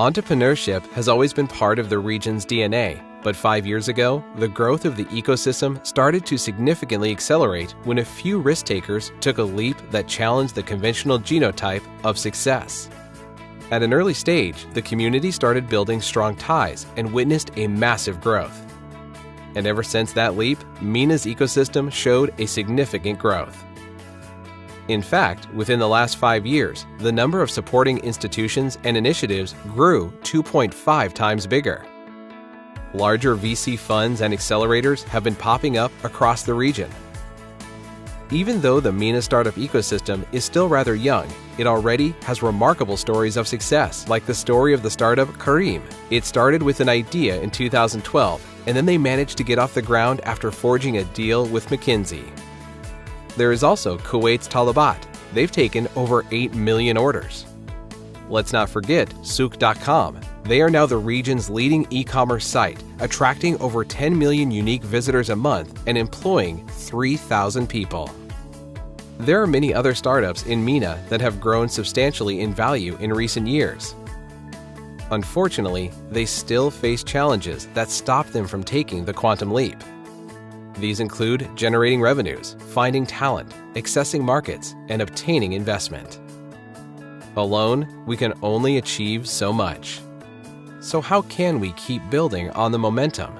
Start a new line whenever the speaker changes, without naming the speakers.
Entrepreneurship has always been part of the region's DNA, but five years ago, the growth of the ecosystem started to significantly accelerate when a few risk takers took a leap that challenged the conventional genotype of success. At an early stage, the community started building strong ties and witnessed a massive growth. And ever since that leap, MENA's ecosystem showed a significant growth. In fact, within the last five years, the number of supporting institutions and initiatives grew 2.5 times bigger. Larger VC funds and accelerators have been popping up across the region. Even though the MENA startup ecosystem is still rather young, it already has remarkable stories of success, like the story of the startup Careem. It started with an idea in 2012, and then they managed to get off the ground after forging a deal with McKinsey. There is also Kuwait's Talabat. They've taken over 8 million orders. Let's not forget Souq.com. They are now the region's leading e commerce site, attracting over 10 million unique visitors a month and employing 3,000 people. There are many other startups in MENA that have grown substantially in value in recent years. Unfortunately, they still face challenges that stop them from taking the quantum leap. These include generating revenues, finding talent, accessing markets, and obtaining investment. Alone, we can only achieve so much. So, how can we keep building on the momentum?